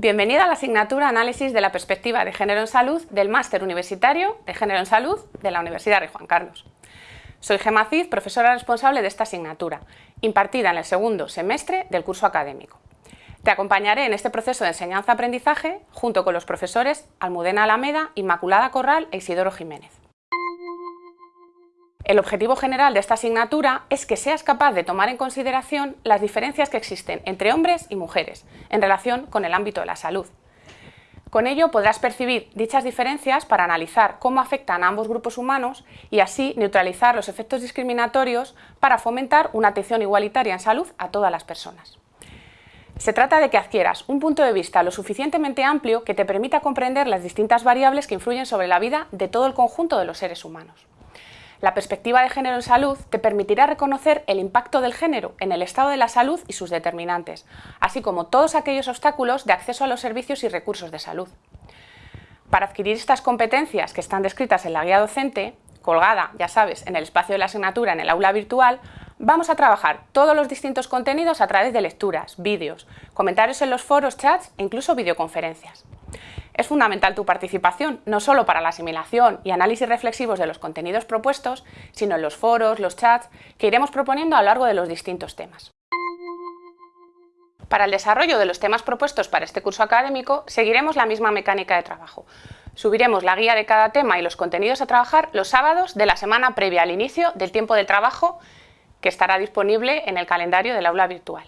Bienvenida a la asignatura Análisis de la perspectiva de género en salud del Máster Universitario de Género en Salud de la Universidad de Juan Carlos. Soy Gemma Cid, profesora responsable de esta asignatura, impartida en el segundo semestre del curso académico. Te acompañaré en este proceso de enseñanza-aprendizaje junto con los profesores Almudena Alameda, Inmaculada Corral e Isidoro Jiménez. El objetivo general de esta asignatura es que seas capaz de tomar en consideración las diferencias que existen entre hombres y mujeres en relación con el ámbito de la salud. Con ello podrás percibir dichas diferencias para analizar cómo afectan a ambos grupos humanos y así neutralizar los efectos discriminatorios para fomentar una atención igualitaria en salud a todas las personas. Se trata de que adquieras un punto de vista lo suficientemente amplio que te permita comprender las distintas variables que influyen sobre la vida de todo el conjunto de los seres humanos. La perspectiva de género en salud te permitirá reconocer el impacto del género en el estado de la salud y sus determinantes, así como todos aquellos obstáculos de acceso a los servicios y recursos de salud. Para adquirir estas competencias que están descritas en la guía docente, colgada, ya sabes, en el espacio de la asignatura en el aula virtual, vamos a trabajar todos los distintos contenidos a través de lecturas, vídeos, comentarios en los foros, chats e incluso videoconferencias. Es fundamental tu participación, no solo para la asimilación y análisis reflexivos de los contenidos propuestos, sino en los foros, los chats, que iremos proponiendo a lo largo de los distintos temas. Para el desarrollo de los temas propuestos para este curso académico, seguiremos la misma mecánica de trabajo. Subiremos la guía de cada tema y los contenidos a trabajar los sábados de la semana previa al inicio del tiempo de trabajo que estará disponible en el calendario del aula virtual.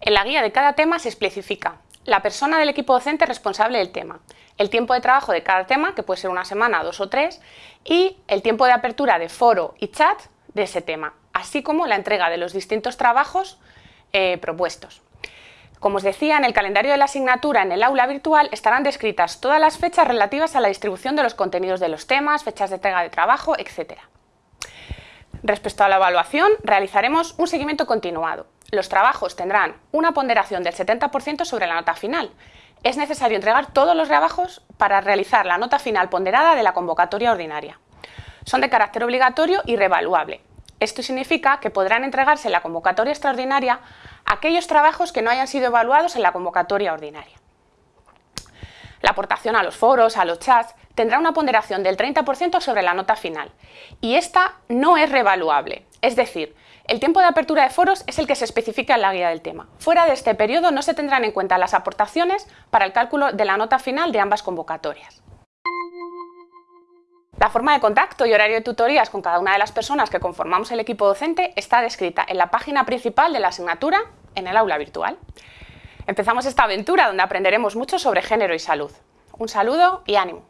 En la guía de cada tema se especifica la persona del equipo docente responsable del tema, el tiempo de trabajo de cada tema, que puede ser una semana, dos o tres, y el tiempo de apertura de foro y chat de ese tema, así como la entrega de los distintos trabajos eh, propuestos. Como os decía, en el calendario de la asignatura en el aula virtual estarán descritas todas las fechas relativas a la distribución de los contenidos de los temas, fechas de entrega de trabajo, etc. Respecto a la evaluación, realizaremos un seguimiento continuado, los trabajos tendrán una ponderación del 70% sobre la nota final. Es necesario entregar todos los trabajos para realizar la nota final ponderada de la convocatoria ordinaria. Son de carácter obligatorio y revaluable. Esto significa que podrán entregarse en la convocatoria extraordinaria aquellos trabajos que no hayan sido evaluados en la convocatoria ordinaria. La aportación a los foros, a los chats, tendrá una ponderación del 30% sobre la nota final y esta no es revaluable, es decir, el tiempo de apertura de foros es el que se especifica en la guía del tema. Fuera de este periodo no se tendrán en cuenta las aportaciones para el cálculo de la nota final de ambas convocatorias. La forma de contacto y horario de tutorías con cada una de las personas que conformamos el equipo docente está descrita en la página principal de la asignatura en el aula virtual. Empezamos esta aventura donde aprenderemos mucho sobre género y salud. Un saludo y ánimo.